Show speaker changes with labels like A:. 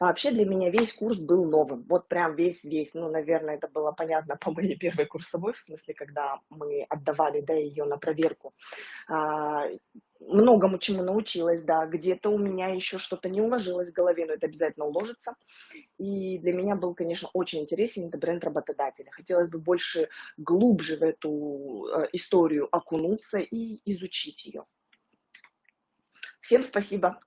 A: Вообще для меня весь курс был новым, вот прям весь-весь. Ну, наверное, это было понятно по моей первой курсовой, в смысле, когда мы отдавали, да, ее на проверку. А, многому чему научилась, да, где-то у меня еще что-то не уложилось в голове, но это обязательно уложится. И для меня был, конечно, очень интересен это бренд работодателя. Хотелось бы больше, глубже в эту э, историю окунуться и изучить ее. Всем спасибо.